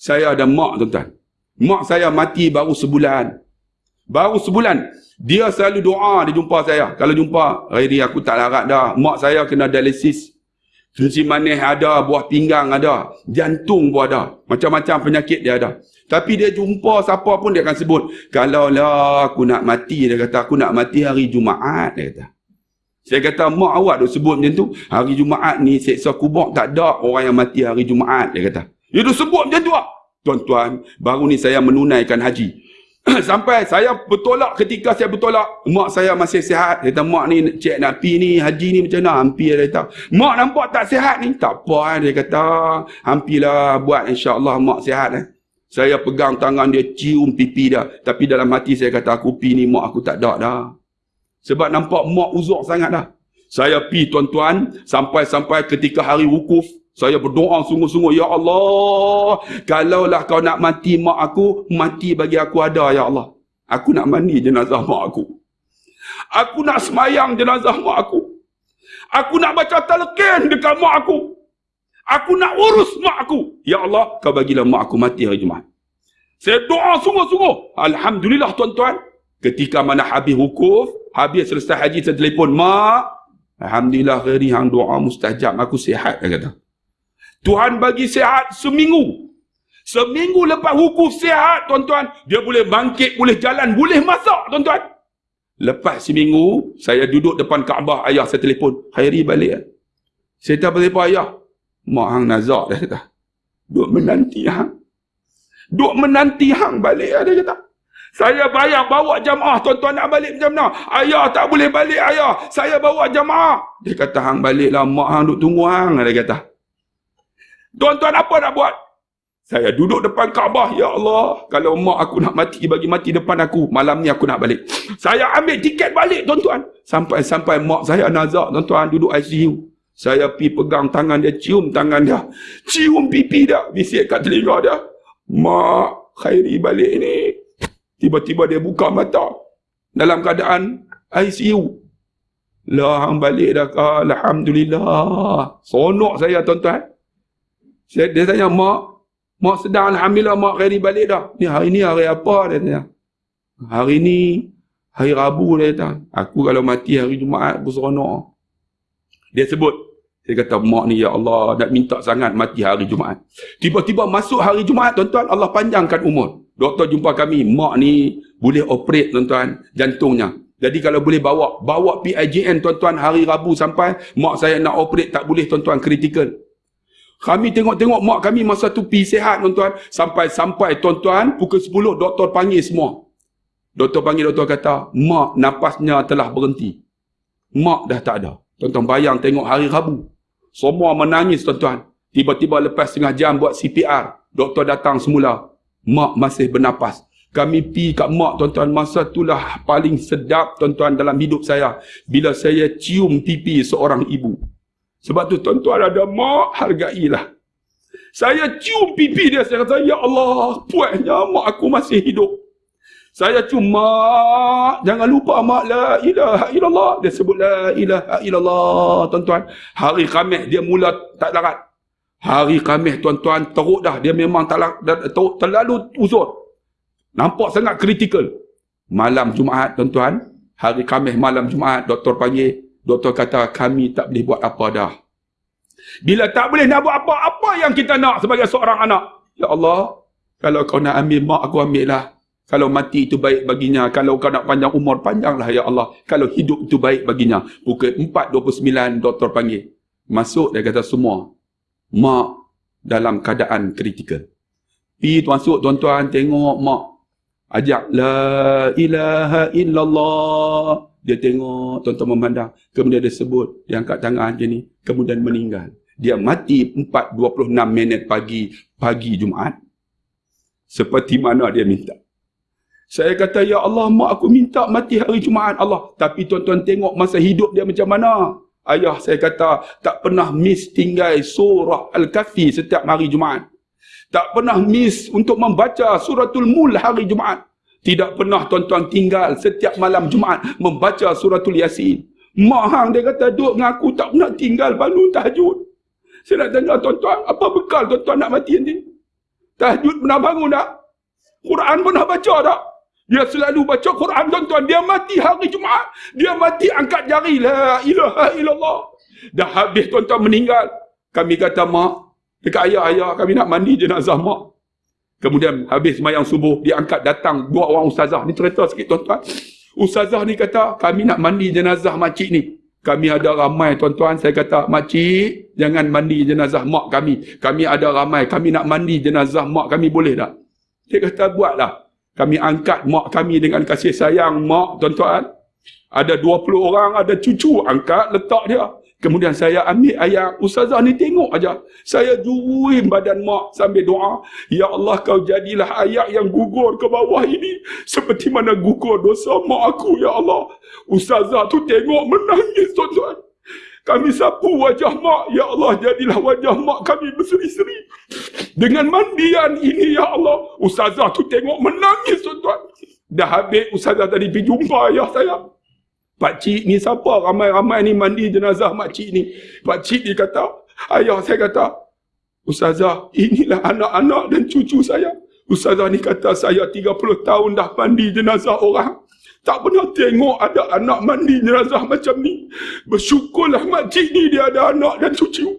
Saya ada mak tuan-tuan. Mak saya mati baru sebulan. Baru sebulan. Dia selalu doa dia jumpa saya. Kalau jumpa, Rairi aku tak larat dah. Mak saya kena dialisis. Fungsi manis ada, buah pinggang ada, jantung pun ada. Macam-macam penyakit dia ada. Tapi dia jumpa siapa pun dia akan sebut. Kalau lah aku nak mati, dia kata aku nak mati hari Jumaat, dia kata. Saya kata, mak awak duk sebut macam tu. Hari Jumaat ni seksa kubur tak ada orang yang mati hari Jumaat, dia kata. Dia duk sebut macam tu lah. Tuan-tuan, baru ni saya menunaikan haji. Sampai saya bertolak ketika saya bertolak, mak saya masih sihat. Dia kata, mak ni cek nak pergi ni, haji ni macam mana? Hampir dia kata. Mak nampak tak sihat ni? Tak apa eh. Dia kata, hampirlah buat insyaAllah mak sihat eh. Saya pegang tangan dia, cium pipi dia. Tapi dalam hati saya kata, aku pergi ni mak aku tak ada dah. Sebab nampak mak uzur sangat dah. Saya pergi tuan-tuan, sampai-sampai ketika hari wukuf, saya berdoa sungguh-sungguh, Ya Allah, kalaulah kau nak mati mak aku, mati bagi aku ada, Ya Allah. Aku nak mandi jenazah mak aku. Aku nak semayang jenazah mak aku. Aku nak baca talqin dekat mak aku. Aku nak urus mak aku. Ya Allah, kau bagilah mak aku mati hari Jumaat. Saya doa sungguh-sungguh. Alhamdulillah tuan-tuan. Ketika mana habis wukuf, habis selesai haji, saya telefon, Mak, Alhamdulillah hari hang doa mustajab, aku sihat, dia kata. Tuhan bagi sihat seminggu. Seminggu lepas wukuf sihat, tuan-tuan. Dia boleh bangkit, boleh jalan, boleh masak, tuan-tuan. Lepas seminggu, saya duduk depan Kaabah, ayah saya telefon. Khairi balik. Saya tak apa ayah. Mak hang nazak, dia kata. Duk menanti hang. Duk menanti hang balik, dia kata. Saya bayar bawa jamaah tuan-tuan nak balik macam mana? Ayah tak boleh balik ayah. Saya bawa jamaah. Dia kata hang baliklah mak hang duk tunggu hang dia kata. Tuan-tuan apa nak buat? Saya duduk depan Kaabah, ya Allah, kalau mak aku nak mati bagi mati depan aku, malam ni aku nak balik. Saya ambil tiket balik tuan-tuan. Sampai-sampai mak saya nazak tuan-tuan duduk ICU. Saya pi pegang tangan dia, cium tangan dia. Cium pipi dia, bisik kat telinga dia. Mak, khairi balik ni. Tiba-tiba dia buka mata. Dalam keadaan ICU. Lah, balik dah Alhamdulillah. Sonok saya tuan-tuan. Dia, dia tanya, mak, mak sedang Alhamdulillah mak khairi balik dah. Ni hari ni hari apa dia tanya. Hari ni, hari Rabu dia kata. Aku kalau mati hari Jumaat, aku seronok. Dia sebut, dia kata, mak ni ya Allah, nak minta sangat mati hari Jumaat. Tiba-tiba masuk hari Jumaat, tuan-tuan, Allah panjangkan umur. Doktor jumpa kami, mak ni boleh operate, tuan-tuan, jantungnya. Jadi kalau boleh bawa, bawa PIJN, tuan-tuan, hari Rabu sampai, mak saya nak operate, tak boleh, tuan-tuan, critical. Kami tengok-tengok mak kami masa tu pi sehat tuan-tuan. Sampai-sampai tuan-tuan pukul 10 doktor panggil semua. Doktor panggil doktor kata, mak napasnya telah berhenti. Mak dah tak ada. Tuan-tuan bayang tengok hari Rabu. Semua menangis tuan-tuan. Tiba-tiba lepas setengah jam buat CPR. Doktor datang semula. Mak masih bernapas. Kami pi kat mak tuan-tuan masa itulah paling sedap tuan-tuan dalam hidup saya. Bila saya cium pipi seorang ibu. Sebab tu tuan-tuan ada mak, hargailah. Saya cium pipi dia, saya kata, Ya Allah, puasnya mak aku masih hidup. Saya cuma, jangan lupa mak, la ilaha illallah. Dia sebut la ilaha illallah, tuan-tuan. Hari Khamis dia mula tak larat. Hari Khamis tuan-tuan, teruk dah. Dia memang tak teruk, terlalu uzur. Nampak sangat kritikal. Malam Jumaat, tuan-tuan. Hari Khamis malam Jumaat, doktor panggil. Doktor kata kami tak boleh buat apa dah. Bila tak boleh nak buat apa, apa yang kita nak sebagai seorang anak? Ya Allah, kalau kau nak ambil mak aku ambil lah. Kalau mati itu baik baginya. Kalau kau nak panjang umur, panjanglah ya Allah. Kalau hidup itu baik baginya. Pukul 4.29 doktor panggil. Masuk dia kata semua. Mak dalam keadaan kritikal. Pergi masuk tuan-tuan tengok mak. Ajak la ilaha illallah. Dia tengok, tuan-tuan memandang. Kemudian dia sebut, dia angkat tangan macam ni. Kemudian meninggal. Dia mati 4.26 minit pagi, pagi Jumaat. Seperti mana dia minta. Saya kata, Ya Allah, mak aku minta mati hari Jumaat. Allah, tapi tuan-tuan tengok masa hidup dia macam mana. Ayah saya kata, tak pernah miss tinggal surah Al-Kafi setiap hari Jumaat. Tak pernah miss untuk membaca suratul mul hari Jumaat. Tidak pernah tuan-tuan tinggal setiap malam Jumaat membaca suratul Yasin. Mak hang dia kata, duduk dengan aku tak pernah tinggal bangun tahajud. Saya nak tanya tuan-tuan, apa bekal tuan-tuan nak mati nanti? Tahajud pernah bangun tak? Quran pernah baca tak? Dia selalu baca Quran tuan-tuan. Dia mati hari Jumaat. Dia mati angkat jari. La ilaha illallah. Dah habis tuan-tuan meninggal. Kami kata mak. Dekat ayah-ayah kami nak mandi jenazah mak. Kemudian habis semayang subuh, dia angkat datang dua orang ustazah. Ni cerita sikit tuan-tuan. Ustazah ni kata, kami nak mandi jenazah makcik ni. Kami ada ramai tuan-tuan, saya kata, makcik, jangan mandi jenazah mak kami. Kami ada ramai, kami nak mandi jenazah mak kami, boleh tak? Dia kata, buatlah. Kami angkat mak kami dengan kasih sayang mak, tuan-tuan. Ada 20 orang, ada cucu, angkat, letak dia. Kemudian saya ambil ayat ustazah ni tengok aja. Saya juruin badan mak sambil doa, ya Allah kau jadilah ayat yang gugur ke bawah ini seperti mana gugur dosa mak aku ya Allah. Ustazah tu tengok menangis tuan-tuan. Kami sapu wajah mak, ya Allah jadilah wajah mak kami berseri-seri. Dengan mandian ini ya Allah, ustazah tu tengok menangis tuan-tuan. Dah habis ustazah tadi pergi jumpa ayah saya. Pak cik ni siapa ramai-ramai ni mandi jenazah mak cik ni. Pak cik ni kata, ayah saya kata, Ustazah, inilah anak-anak dan cucu saya. Ustazah ni kata saya 30 tahun dah mandi jenazah orang. Tak pernah tengok ada anak mandi jenazah macam ni. Bersyukurlah mak cik ni dia ada anak dan cucu.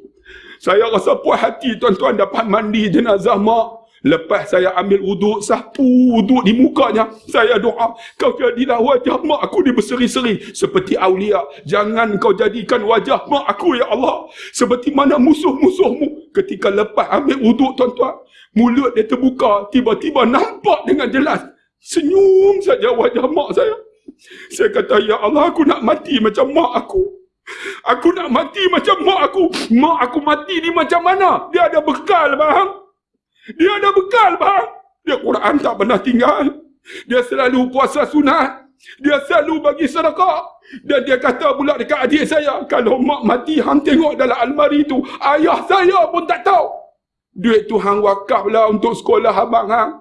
Saya rasa puas hati tuan-tuan dapat mandi jenazah mak. Lepas saya ambil wuduk, sapu wuduk di mukanya. Saya doa, kau jadilah wajah mak aku di berseri-seri. Seperti awliya. Jangan kau jadikan wajah mak aku, ya Allah. Seperti mana musuh-musuhmu. Ketika lepas ambil wuduk, tuan-tuan. Mulut dia terbuka. Tiba-tiba nampak dengan jelas. Senyum saja wajah mak saya. Saya kata, ya Allah, aku nak mati macam mak aku. Aku nak mati macam mak aku. Mak aku mati ni macam mana? Dia ada bekal, bang. Dia ada bekal bang. Dia Quran tak pernah tinggal. Dia selalu puasa sunat. Dia selalu bagi sedekah. Dan dia kata pula dekat adik saya. Kalau mak mati hang tengok dalam almari tu. Ayah saya pun tak tahu. Duit tu hang wakaf lah untuk sekolah abang hang.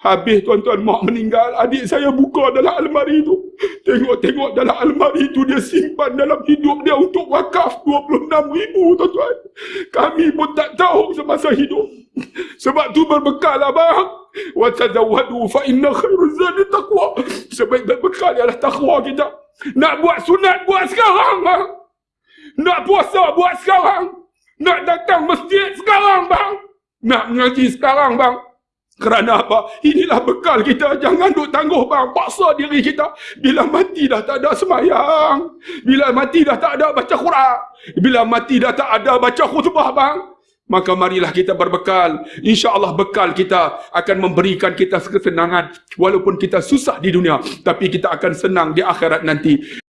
Habis tuan-tuan mak meninggal, adik saya buka dalam almari tu. Tengok-tengok dalam almari tu dia simpan dalam hidup dia untuk wakaf 26 ribu tuan-tuan. Kami pun tak tahu semasa hidup. Sebab tu berbekal abang. Wa tazawwadu fa inna khairu zadi taqwa. Sebab berbekal ialah takwa kita. Nak buat sunat buat sekarang bang. Nak puasa buat sekarang. Nak datang masjid sekarang bang. Nak mengaji sekarang bang. Kerana apa? Inilah bekal kita. Jangan duk tangguh bang. Paksa diri kita. Bila mati dah tak ada semayang. Bila mati dah tak ada baca Quran. Bila mati dah tak ada baca khutbah bang. Maka marilah kita berbekal. Insya Allah bekal kita akan memberikan kita kesenangan. Walaupun kita susah di dunia. Tapi kita akan senang di akhirat nanti.